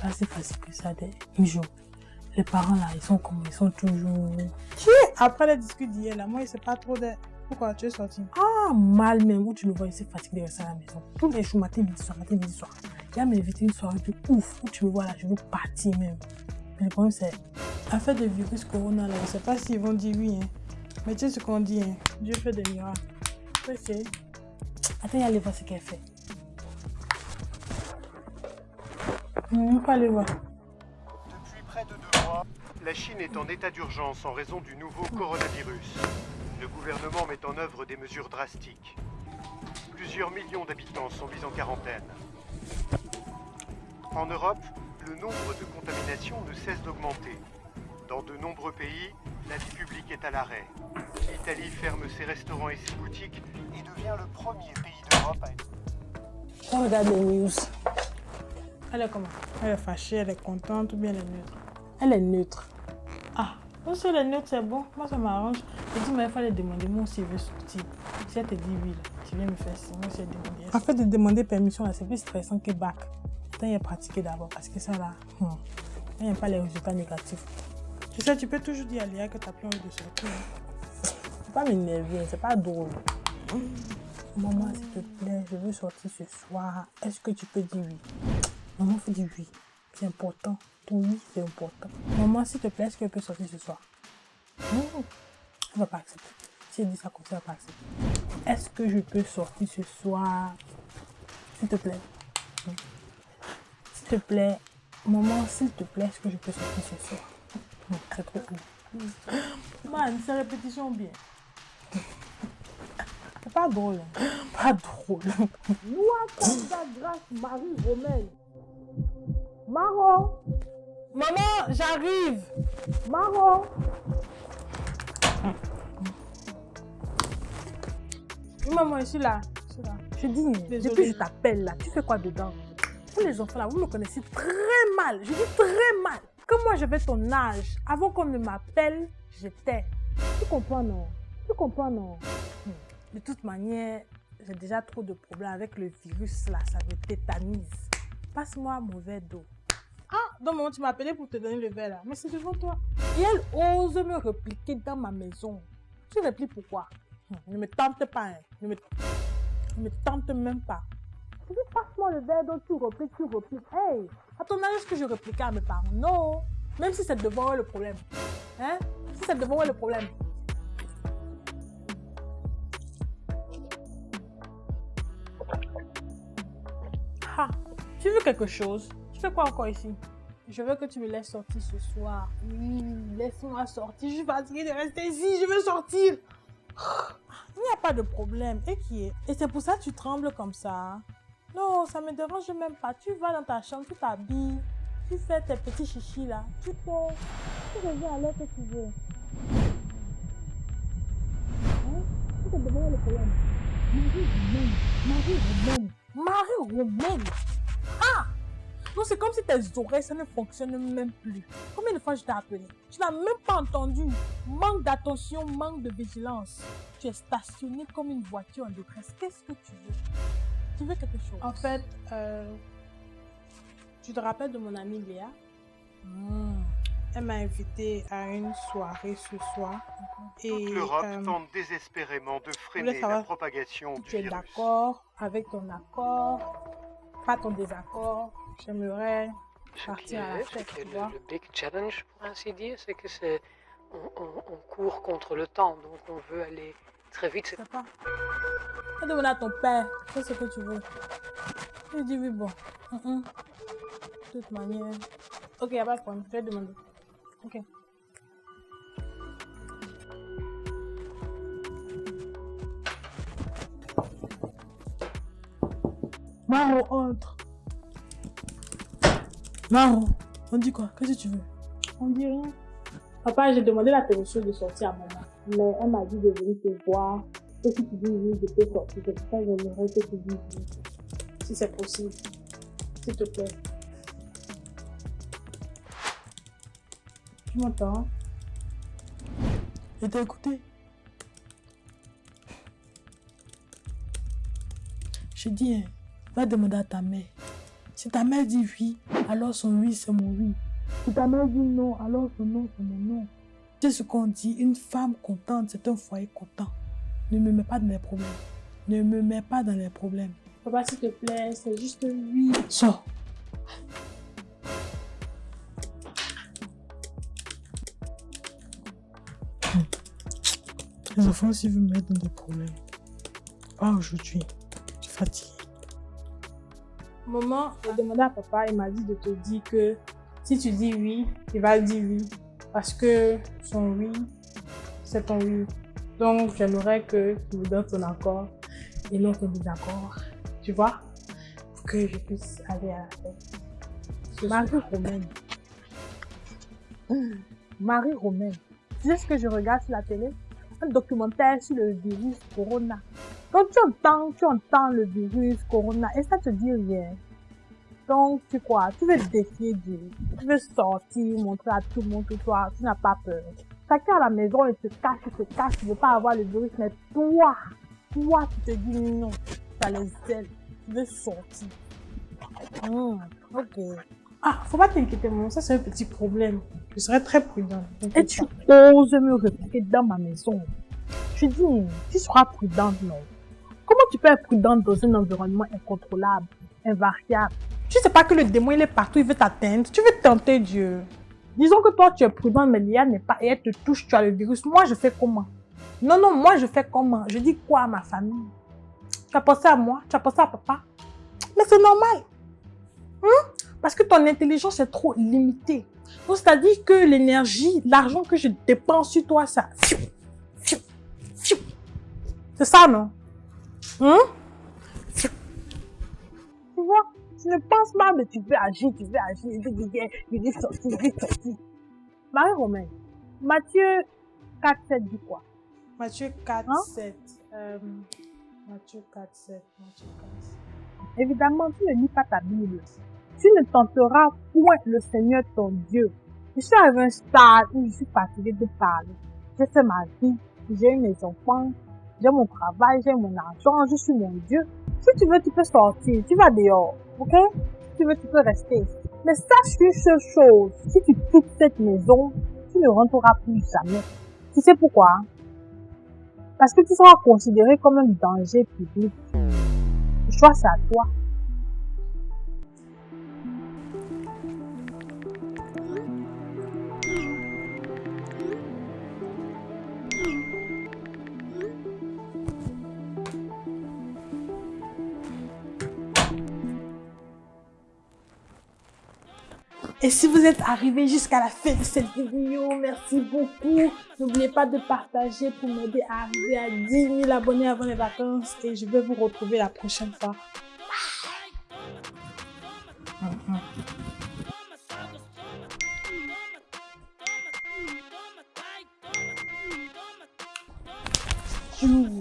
pas si facile que ça des jours. Les parents là, ils sont comme ils sont toujours. Après les discussions d'hier là, moi, je sais pas trop de. Pourquoi tu es sorti? Ah, mal même, où tu me vois ici fatigué de rester à la maison. Tous les jours, matin, midi, soir, matin, midi, soir. Il y a m'invité une soirée de ouf, où tu me vois là, je veux partir même. Mais le problème, c'est. Affaire de virus corona là, je sais pas s'ils vont dire oui, hein. Mais tu sais ce qu'on dit, hein. Dieu fait des miracles. c'est. Attends, il y a les voir ce qu'elle fait. On pas aller voir. La Chine est en état d'urgence en raison du nouveau coronavirus. Le gouvernement met en œuvre des mesures drastiques. Plusieurs millions d'habitants sont mis en quarantaine. En Europe, le nombre de contaminations ne cesse d'augmenter. Dans de nombreux pays, la vie publique est à l'arrêt. L'Italie ferme ses restaurants et ses boutiques et devient le premier pays d'Europe à être... On regarde les news. Elle est comment? Elle est fâchée, elle est contente ou bien elle est neutre? Elle est neutre. Ah, si elle est neutre, c'est bon. Moi, ça m'arrange. Je dis, mais il fallait demander moi si elle veut sortir. Si elle te dit oui, tu viens me faire ça. Moi, si elle demande. En fait, de demander permission, c'est plus stressant que bac. Attends, il y a pratiqué d'abord parce que ça, là, hmm, il n'y a pas les résultats négatifs. Tu sais, tu peux toujours dire à Léa que tu n'as plus envie de sortir. Hein. Faut pas m'énerver, c'est pas drôle. Maman, s'il te plaît, je veux sortir ce soir. Est-ce que tu peux dire oui? Maman faut dire oui. C'est important. Oui, c'est important. Maman, s'il te plaît, est-ce qu'elle peut sortir ce soir? Non, elle va pas accepter. Si elle dit ça comme ça, elle va pas accepter. Est-ce que je peux sortir ce soir? S'il te plaît. S'il te plaît. Maman, s'il te plaît, est-ce que je peux sortir ce soir? C'est trop cool. Man, c'est répétition bien. C'est pas drôle. Pas drôle. Grâce, Marie Romaine. Maman, j'arrive Maro Maman, je suis là. Je, suis là. je dis, depuis que je t'appelle là, tu fais quoi dedans? Vous les enfants là, vous me connaissez très mal. Je dis très mal. Que moi j'avais ton âge, avant qu'on ne m'appelle, j'étais. Tu comprends non? Tu comprends non? Hmm. De toute manière, j'ai déjà trop de problèmes avec le virus là, ça me tétanise. Passe-moi mauvais dos. Donc maman, tu m'as appelé pour te donner le verre là. Mais c'est devant toi. Et elle ose me répliquer dans ma maison. Tu répliques pourquoi Ne me tente pas. Hein. Ne, me... ne me tente même pas. Tu dis, passe-moi le verre dont tu repliques, tu repliques. Hey, à ton âge, est-ce que je réplique à mes parents? Non. Même si c'est devant eux le problème. Hein? Si c'est devant eux le problème. Ah, tu veux quelque chose? Tu fais quoi encore ici? Je veux que tu me laisses sortir ce soir. Oui, laisse-moi sortir. Je suis fatiguée de rester ici. Je veux sortir. Il n'y a pas de problème. Et qui est? Et c'est pour ça que tu trembles comme ça. Non, ça me dérange même pas. Tu vas dans ta chambre, tu t'habilles. Tu fais tes petits chichis là. Tu peux. Tu reviens à l'heure que tu veux. Hein? Tu te demandes le problème. Marie Romaine. Marie Romaine. Marie Romaine. Donc c'est comme si tes oreilles, ça ne fonctionne même plus. Combien de fois je t'ai appelé? Tu n'as même pas entendu. Manque d'attention, manque de vigilance. Tu es stationné comme une voiture en détresse. Qu'est-ce que tu veux? Tu veux quelque chose? En fait, euh, tu te rappelles de mon amie Léa? Hmm. Elle m'a invité à une soirée ce soir. Et, l'Europe euh, tente désespérément de freiner la propagation du virus. Tu es d'accord avec ton accord, pas ton désaccord J'aimerais partir à la fête, le, le, big challenge, pour ainsi dire, c'est que c'est on, on, court contre le temps, donc on veut aller très vite. Pas. Va demander à ton père, fais ce que tu veux. Il dit oui, bon. De toute manière. Ok, y'a pas de problème, je vais demander. Ok. Maro, entre. Maro, on dit quoi? Qu'est-ce que tu veux? On dit rien. Papa, j'ai demandé la permission de sortir à maman. Mais elle m'a dit de venir te voir. Et si tu dis oui, je peux sortir. C'est pour j'aimerais que tu dises oui. Si c'est possible. S'il te plaît. Tu m'entends? Je t'ai écouté. Je dis, hein, va demander à ta mère. Si ta mère dit oui, alors son oui, c'est mon oui. Si ta mère dit non, alors son non, c'est mon non. C'est ce qu'on dit, une femme contente, c'est un foyer content. Ne me mets pas dans les problèmes. Ne me mets pas dans les problèmes. Papa, s'il te plaît, c'est juste oui. Sors. Les enfants aussi veulent me mettre dans des problèmes. Pas aujourd'hui. Je suis fatiguée. Maman, j'ai demandé à papa, il m'a dit de te dire que si tu dis oui, il va dire oui. Parce que son oui, c'est ton oui. Donc, j'aimerais que tu me donnes ton accord et non ton désaccord. Tu vois? Pour que je puisse aller à la fête. Marie-Romaine. Marie-Romaine. Tu sais ce que je regarde sur la télé? Un documentaire sur le virus Corona. Quand tu entends, tu entends le virus Corona et ça te dit rien? Donc, tu crois, tu veux défier Dieu. Tu veux sortir, montrer à tout le monde que toi, tu n'as pas peur. Chacun à la maison, il se cache, il se cache, tu veux pas avoir le virus, mais toi, toi, tu te dis non, tu as les ailes, tu veux sortir. Hmm, ok. Ah, faut pas t'inquiéter, mon, ça c'est un petit problème. Je serai très prudent. Et tu oses me répliquer dans ma maison. Je dis, tu seras prudente, non. Tu peux être prudente dans un environnement incontrôlable, invariable Tu sais pas que le démon il est partout, il veut t'atteindre. Tu veux tenter Dieu. Disons que toi tu es prudent, mais Lia n'est pas et elle te touche, tu as le virus. Moi je fais comment? Non, non, moi je fais comment? Je dis quoi à ma famille? Tu as pensé à moi? Tu as pensé à papa? Mais c'est normal. Hein? Parce que ton intelligence est trop limitée. Donc c'est-à-dire que l'énergie, l'argent que je dépense sur toi, ça... C'est ça, non? Hein? Tu vois, tu ne penses pas, mais tu veux agir, tu veux agir, tu veux, tu veux sortir, tu veux sortir. Marie-Romaine, Matthieu 4, 7 dit quoi? Matthieu 4, Hein? 7. Euh, Matthieu 4, 7. Matthieu 4, 7. Évidemment, tu ne lis pas ta Bible. Tu ne tenteras point le Seigneur ton Dieu. Je suis arrivé à un stade où je suis fatiguée de parler. J'ai fait ma vie, j'ai eu mes enfants, j'ai mon travail, j'ai mon argent, je suis mon Dieu. Si tu veux, tu peux sortir, tu vas dehors, ok? Si tu veux, tu peux rester. Mais sache une seule chose, si tu quittes cette maison, tu ne rentreras plus jamais. Tu sais pourquoi? Parce que tu seras considéré comme un danger public. Le choix, c'est à toi. Et si vous êtes arrivé jusqu'à la fin de cette vidéo, merci beaucoup. N'oubliez pas de partager pour m'aider à arriver à 10 000 abonnés avant les vacances. Et je vais vous retrouver la prochaine fois. Bye.